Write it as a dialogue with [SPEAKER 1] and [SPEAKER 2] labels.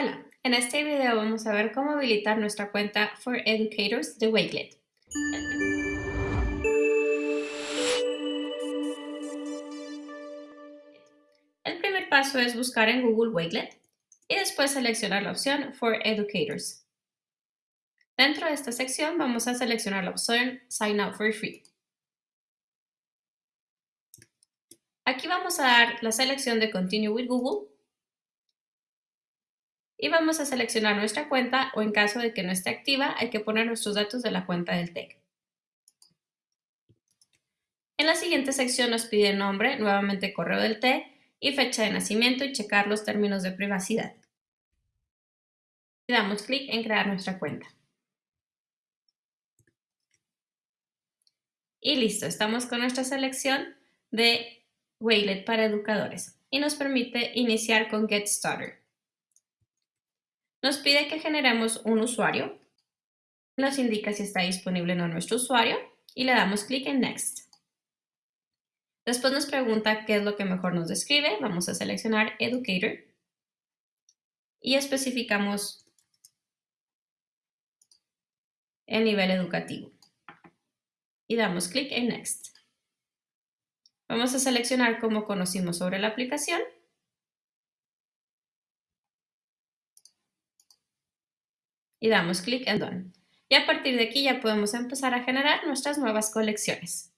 [SPEAKER 1] Hola, en este video vamos a ver cómo habilitar nuestra cuenta For Educators de Wakelet. El primer paso es buscar en Google Wakelet y después seleccionar la opción For Educators. Dentro de esta sección vamos a seleccionar la opción Sign Up for Free. Aquí vamos a dar la selección de Continue with Google y vamos a seleccionar nuestra cuenta o en caso de que no esté activa hay que poner nuestros datos de la cuenta del TEC. En la siguiente sección nos pide nombre, nuevamente correo del TEC y fecha de nacimiento y checar los términos de privacidad. Y damos clic en crear nuestra cuenta. Y listo, estamos con nuestra selección de Wakelet para educadores y nos permite iniciar con Get Started. Nos pide que generemos un usuario, nos indica si está disponible o no nuestro usuario y le damos clic en Next. Después nos pregunta qué es lo que mejor nos describe, vamos a seleccionar Educator y especificamos el nivel educativo y damos clic en Next. Vamos a seleccionar cómo conocimos sobre la aplicación y damos clic en Done. Y a partir de aquí ya podemos empezar a generar nuestras nuevas colecciones.